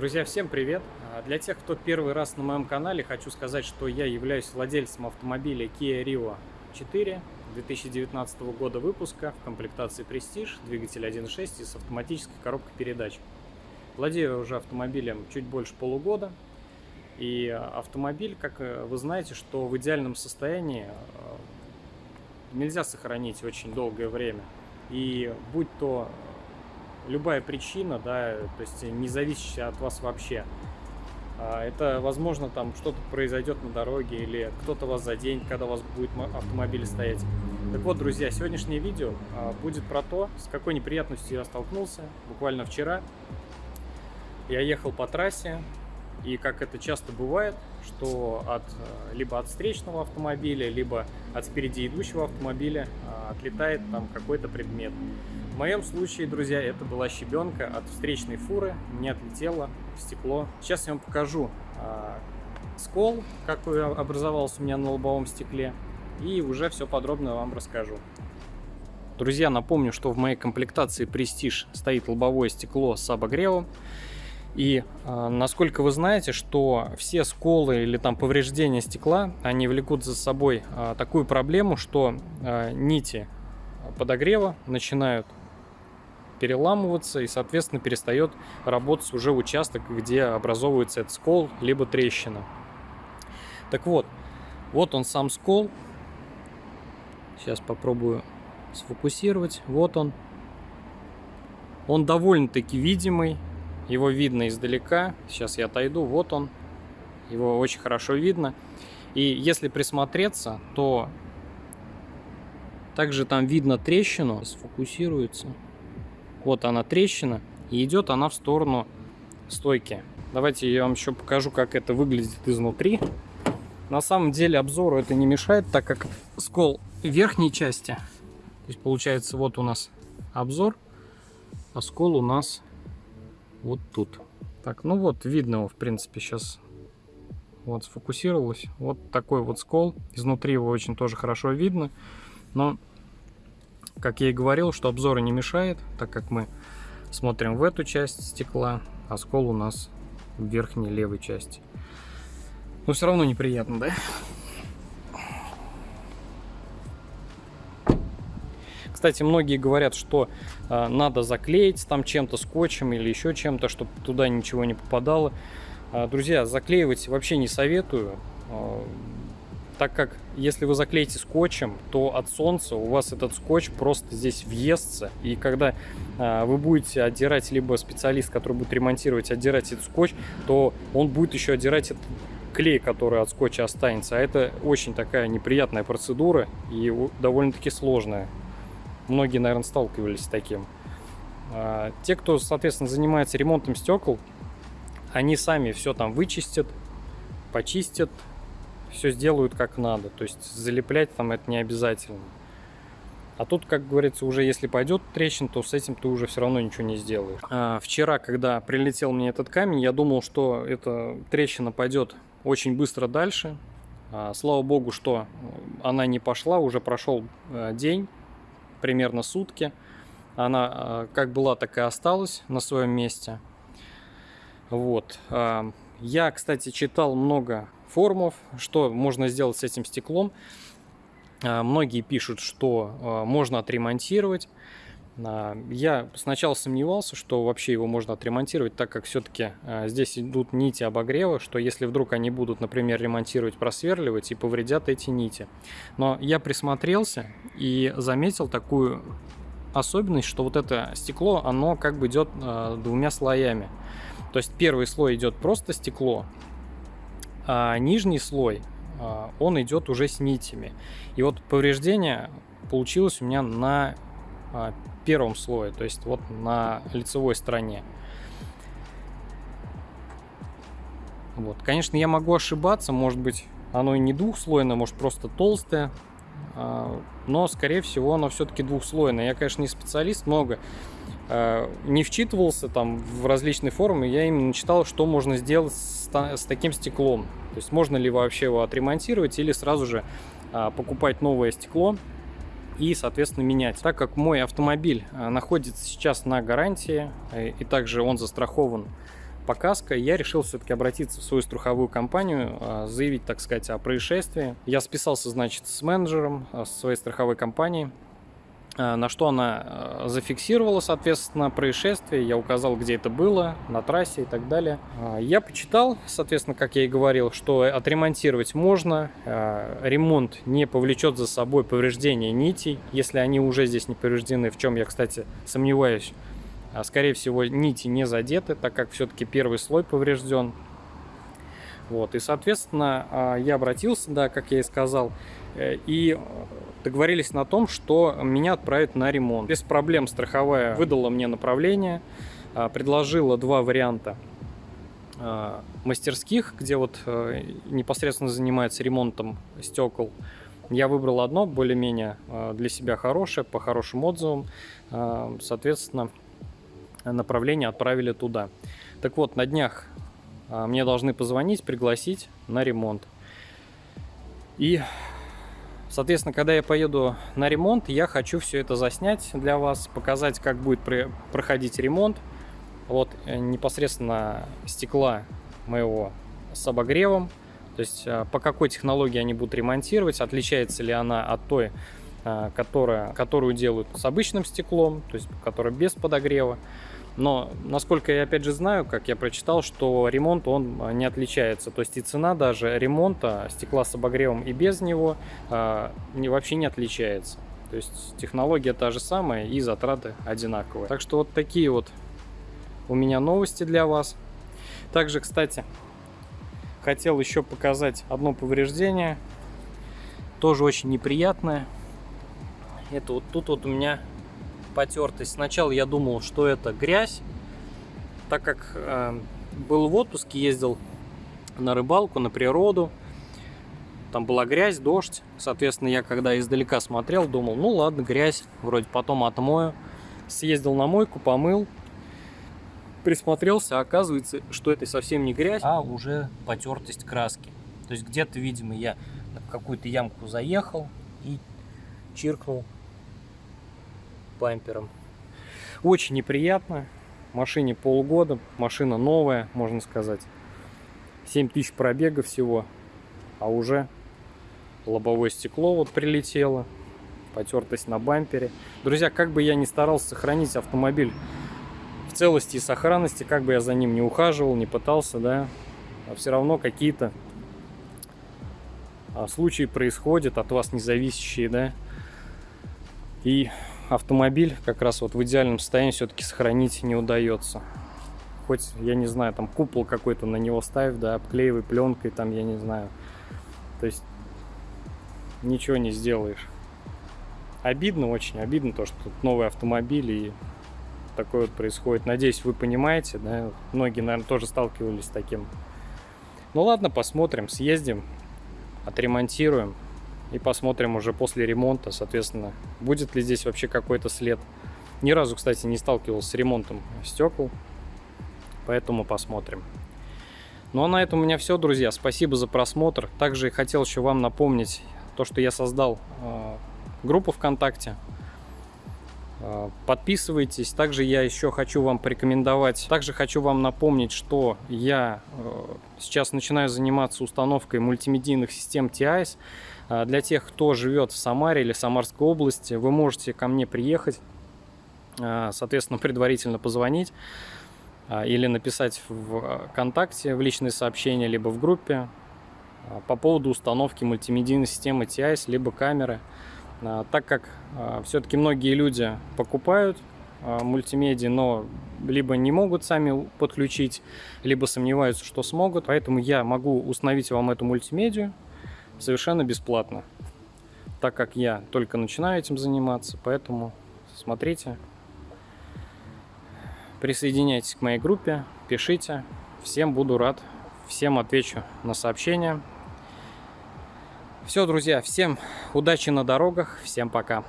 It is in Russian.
Друзья, всем привет! А, Для тех, кто первый раз на моем канале, хочу сказать, что я являюсь владельцем автомобиля Kia Rio 4 2019 года выпуска в комплектации Prestige, двигатель 1.6 и с автоматической коробкой передач. Владею уже автомобилем чуть больше полугода. И автомобиль, как вы знаете, что в идеальном состоянии а, нельзя сохранить очень долгое время. И будь то любая причина, да, то есть не зависящая от вас вообще. А, это, возможно, там что-то произойдет на дороге или кто-то вас заденет, когда у вас будет автомобиль стоять. Так вот, друзья, сегодняшнее видео а, будет про то, с какой неприятностью я столкнулся буквально вчера. Я ехал по трассе, и как это часто бывает, что от, э, либо от встречного автомобиля, либо от спереди идущего автомобиля а, отлетает там какой-то предмет. В моем случае, друзья, это была щебенка от встречной фуры, не отлетела в стекло. Сейчас я вам покажу а, скол, какой образовался у меня на лобовом стекле, и уже все подробно вам расскажу. Друзья, напомню, что в моей комплектации Prestige стоит лобовое стекло с обогревом. И э, насколько вы знаете, что все сколы или там повреждения стекла, они влекут за собой э, такую проблему, что э, нити подогрева начинают переламываться и, соответственно, перестает работать уже участок, где образовывается этот скол, либо трещина. Так вот, вот он сам скол. Сейчас попробую сфокусировать. Вот он. Он довольно-таки видимый. Его видно издалека. Сейчас я отойду. Вот он. Его очень хорошо видно. И если присмотреться, то также там видно трещину. Сфокусируется. Вот она трещина. И идет она в сторону стойки. Давайте я вам еще покажу, как это выглядит изнутри. На самом деле обзору это не мешает, так как скол верхней части. То есть получается вот у нас обзор, а скол у нас вот тут. Так, ну вот, видно его, в принципе, сейчас вот сфокусировалось. Вот такой вот скол. Изнутри его очень тоже хорошо видно. Но, как я и говорил, что обзора не мешает, так как мы смотрим в эту часть стекла, а скол у нас в верхней левой части. Но все равно неприятно, да? Кстати, многие говорят, что э, надо заклеить там чем-то, скотчем или еще чем-то, чтобы туда ничего не попадало. Э, друзья, заклеивать вообще не советую, э, так как если вы заклеите скотчем, то от солнца у вас этот скотч просто здесь въестся. И когда э, вы будете отдирать, либо специалист, который будет ремонтировать, отдирать этот скотч, то он будет еще отдирать этот клей, который от скотча останется. А это очень такая неприятная процедура и довольно-таки сложная. Многие, наверное, сталкивались с таким. А, те, кто, соответственно, занимается ремонтом стекол, они сами все там вычистят, почистят, все сделают как надо. То есть залеплять там это не обязательно. А тут, как говорится, уже если пойдет трещин, то с этим ты уже все равно ничего не сделаешь. А, вчера, когда прилетел мне этот камень, я думал, что эта трещина пойдет очень быстро дальше. А, слава богу, что она не пошла, уже прошел а, день примерно сутки. Она а, как была, так и осталась на своем месте. Вот. А, я, кстати, читал много форумов, что можно сделать с этим стеклом. А, многие пишут, что можно отремонтировать. Я сначала сомневался, что вообще его можно отремонтировать, так как все-таки здесь идут нити обогрева, что если вдруг они будут, например, ремонтировать, просверливать и повредят эти нити. Но я присмотрелся и заметил такую особенность, что вот это стекло, оно как бы идет двумя слоями. То есть первый слой идет просто стекло, а нижний слой, он идет уже с нитями. И вот повреждение получилось у меня на первом слое, то есть вот на лицевой стороне. Вот. Конечно, я могу ошибаться, может быть, оно и не двухслойное, может просто толстое, а, но, скорее всего, оно все-таки двухслойное. Я, конечно, не специалист, много а, не вчитывался там в различные форумы, я именно читал, что можно сделать с, с таким стеклом. То есть можно ли вообще его отремонтировать или сразу же а, покупать новое стекло и, соответственно, менять. Так как мой автомобиль находится сейчас на гарантии, э, и также он застрахован показка, я решил все-таки обратиться в свою страховую компанию, а, заявить, так сказать, о происшествии. Я списался, значит, с менеджером своей страховой компании, на что она зафиксировала, соответственно, происшествие. Я указал, где это было, на трассе и так далее. Я почитал, соответственно, как я и говорил, что отремонтировать можно. Ремонт не повлечет за собой повреждения нитей, если они уже здесь не повреждены, в чем я, кстати, сомневаюсь а, скорее всего, нити не задеты, так как все-таки первый слой поврежден. Вот, и, соответственно, а, я обратился, да, как я и сказал, э, и договорились на том, что меня отправят на ремонт. Без проблем страховая выдала мне направление, а, предложила два варианта мастерских, где вот э, непосредственно занимается ремонтом стекол. Я выбрал одно, более-менее для себя хорошее, по хорошим отзывам. Соответственно, направление отправили туда. Так вот, на днях а, мне должны позвонить, пригласить на ремонт. И, соответственно, когда я поеду на ремонт, я хочу все это заснять для вас, показать, как будет проходить ремонт. Вот э, непосредственно стекла моего с обогревом. То есть а, по какой технологии они будут ремонтировать, отличается ли она от той, а, которая, которую делают с обычным стеклом, то есть которая без подогрева. Но, насколько я опять же знаю, как я прочитал, что ремонт он а, не отличается. То есть и цена даже ремонта стекла с обогревом и без него э, не, вообще не отличается. То есть технология та же самая и затраты одинаковые. Так что вот такие вот у меня новости для вас. Также, кстати, хотел еще показать одно повреждение. Тоже очень неприятное. Это вот тут вот у меня потертость. Сначала я думал, что это грязь, так как э, был в отпуске, ездил на рыбалку, на природу. Там была грязь, дождь. Соответственно, я когда издалека смотрел, думал, ну ладно, грязь, вроде потом отмою. Съездил на мойку, помыл, присмотрелся, оказывается, что это совсем не грязь, а уже потертость краски. То есть где-то, видимо, я в какую-то ямку заехал и чиркнул бампером. Очень неприятно. Машине полгода, машина новая, можно сказать. 7 тысяч пробега всего, а уже лобовое стекло вот прилетело, потертость на бампере. Друзья, как бы я ни старался сохранить автомобиль в целости и сохранности, как бы я за ним не ухаживал, не пытался, да, а все равно какие-то а, случаи происходят от вас независящие, да, и автомобиль как раз вот в идеальном состоянии все-таки сохранить не удается. Хоть, я не знаю, там купол какой-то на него ставь, да, обклеивай пленкой, там, я не знаю. То есть ничего не сделаешь. Обидно, очень обидно то, что тут новый автомобиль и такое вот происходит. Надеюсь, вы понимаете, да, многие, наверное, тоже сталкивались с таким. Ну ладно, посмотрим, съездим, отремонтируем и посмотрим уже после ремонта, соответственно, будет ли здесь вообще какой-то след. Ни разу, кстати, не сталкивался с ремонтом стекол, поэтому посмотрим. Ну а на этом у меня все, друзья. Спасибо за просмотр. Также хотел еще вам напомнить то, что я создал э, группу ВКонтакте. Э, подписывайтесь. Также я еще хочу вам порекомендовать. Также хочу вам напомнить, что я э, сейчас начинаю заниматься установкой мультимедийных систем TIS. А, для тех, кто живет в Самаре или Самарской области, вы можете ко мне приехать, а, соответственно, предварительно позвонить а, или написать в ВКонтакте в личные сообщения, либо в группе по поводу установки мультимедийной системы TIS, либо камеры. Так как все-таки многие люди покупают мультимедиа, но либо не могут сами подключить, либо сомневаются, что смогут. Поэтому я могу установить вам эту мультимедию, совершенно бесплатно, так как я только начинаю этим заниматься, поэтому смотрите, присоединяйтесь к моей группе, пишите, всем буду рад, всем отвечу на сообщения. Все, друзья, всем удачи на дорогах, всем пока.